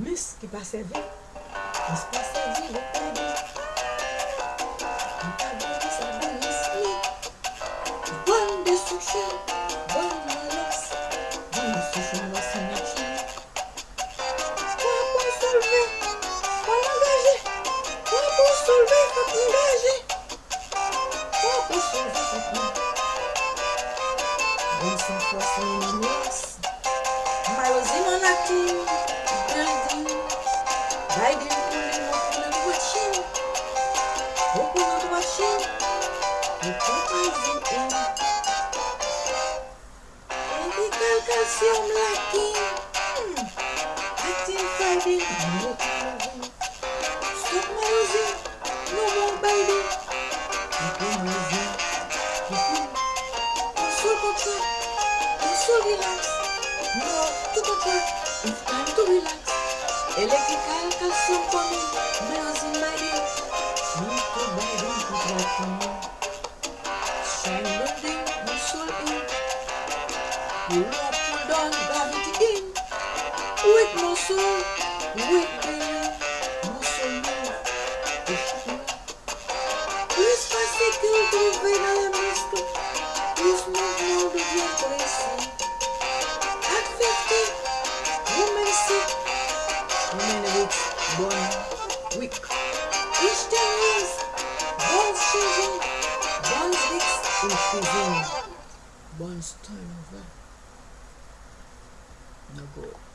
Mis ki pa seve, mis pa seve le pedi. An pa boni sa bonis mi. Bon de souche, bon malas, bon de souche mwasi nachi. Kwa Bon san fwa sa yon mwasi. Mayozi man akin, building, riding pulling up on the machine, open up the machine, you put eyes in in. Medical calcium lacking, hmm. acting Friday, no moving. Stop Mayozin, no more biting. Keep on moving, su relax. No, tu papá es time to relax. Eléctrica canción por mí, Bros y Mary. Nunca vai encontrar como. Shine the day, no sol in. You are pulled on in. With no soul, with the soul que eu tô Move, não devia. Bonus time of. No good.